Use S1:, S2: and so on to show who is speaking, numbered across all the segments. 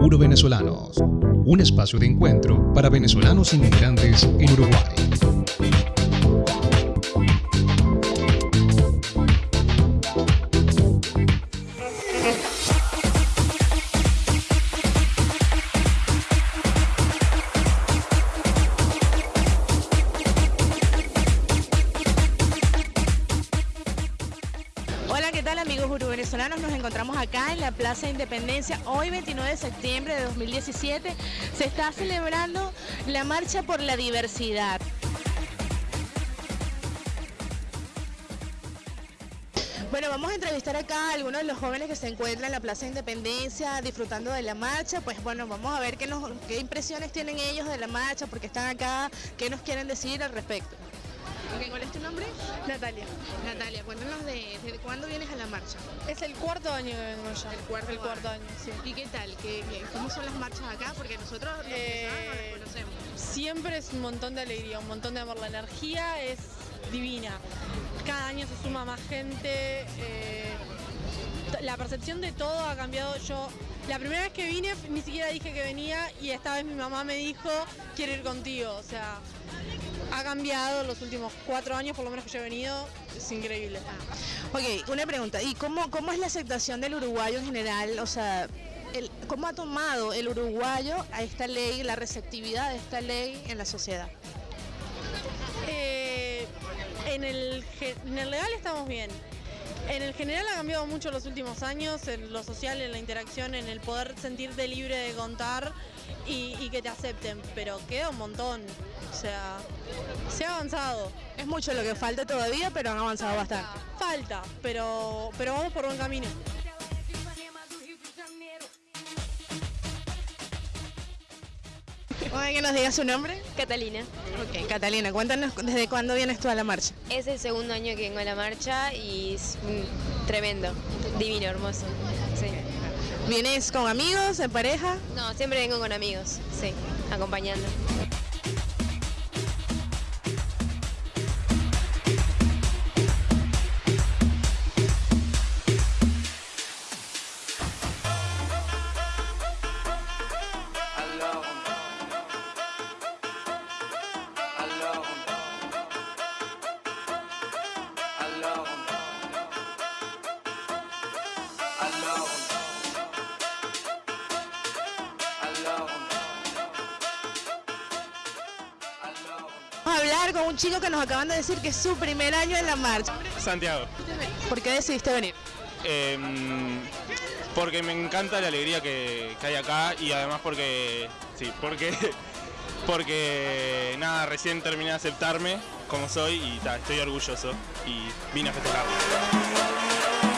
S1: Puro Venezolanos, un espacio de encuentro para venezolanos inmigrantes en Uruguay.
S2: Amigos venezolanos? Nos encontramos acá en la Plaza Independencia. Hoy, 29 de septiembre de 2017, se está celebrando la Marcha por la Diversidad. Bueno, vamos a entrevistar acá a algunos de los jóvenes que se encuentran en la Plaza Independencia disfrutando de la marcha. Pues bueno, vamos a ver qué, qué impresiones tienen ellos de la marcha, porque están acá, qué nos quieren decir al respecto. Ok, ¿Cuál es tu nombre?
S3: Natalia.
S2: Natalia, cuéntanos de, cuándo vienes a la marcha.
S3: Es el cuarto año que vengo ya.
S2: El cuarto
S3: El cuarto
S2: año.
S3: sí.
S2: ¿Y qué tal? ¿Qué, cómo son las marchas acá? Porque nosotros los
S3: Eh,
S2: no las conocemos.
S3: Siempre es un montón de alegría, un montón de amor. La energía es divina. Cada año se suma más gente. eh, la percepción de todo ha cambiado. Yo, la primera vez que vine, ni siquiera dije que venía y esta vez mi mamá me dijo, quiero ir contigo. O sea, ha cambiado los últimos cuatro años, por lo menos que yo he venido. Es increíble.
S2: Ok, una pregunta. ¿Y cómo, cómo es la aceptación del uruguayo en general? O sea, el- ¿cómo ha tomado el uruguayo a esta ley, la receptividad de esta ley en la sociedad?
S3: Eh, en, el, en el legal estamos bien. En el general ha cambiado mucho los últimos años, en lo social, en la interacción, en el poder sentirte libre de contar y, y que te acepten, pero queda un montón. O sea, se ha avanzado.
S2: Es mucho lo que falta todavía, pero han avanzado bastante.
S3: Falta, pero, pero vamos por buen camino.
S2: Oye, que nos diga su nombre.
S4: Catalina.
S2: Ok, Catalina, cuéntanos desde cuándo vienes tú a la marcha.
S4: Es el segundo año que vengo a la marcha y es mm, tremendo, divino, hermoso. Sí.
S2: ¿Vienes con amigos, en pareja?
S4: No, siempre vengo con amigos, sí, acompañando.
S2: Hablar con un chico que nos acaban de decir que es su primer año en la marcha.
S5: Santiago.
S2: ¿Por qué decidiste venir?
S5: Em, porque me encanta la alegría que, que hay acá y además porque. Sí, porque. Porque nada, recién terminé de aceptarme como soy y ta, estoy orgulloso y vine a festejarlo.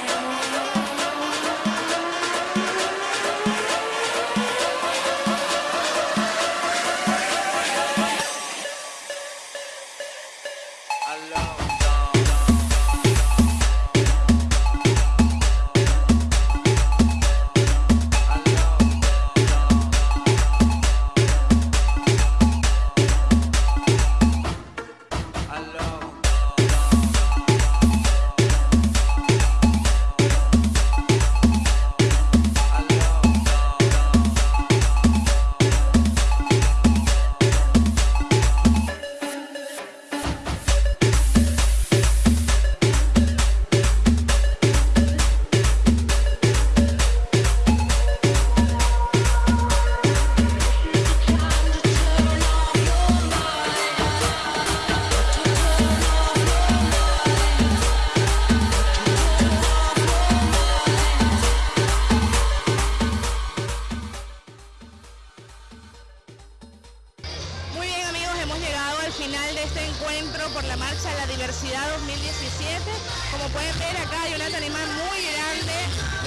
S2: Hemos llegado al final de este encuentro por la Marcha de la Diversidad 2017. Como pueden ver acá hay una tarima muy grande,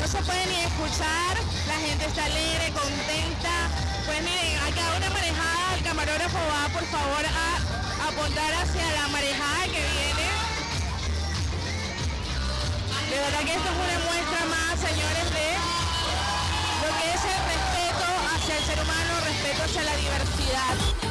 S2: no se puede ni escuchar, la gente está alegre, contenta. Pues miren, acá una marejada, el camarógrafo va por favor a apuntar hacia la marejada que viene. De verdad que esto es una muestra más, señores, de lo que es el respeto hacia el ser humano, respeto hacia la diversidad.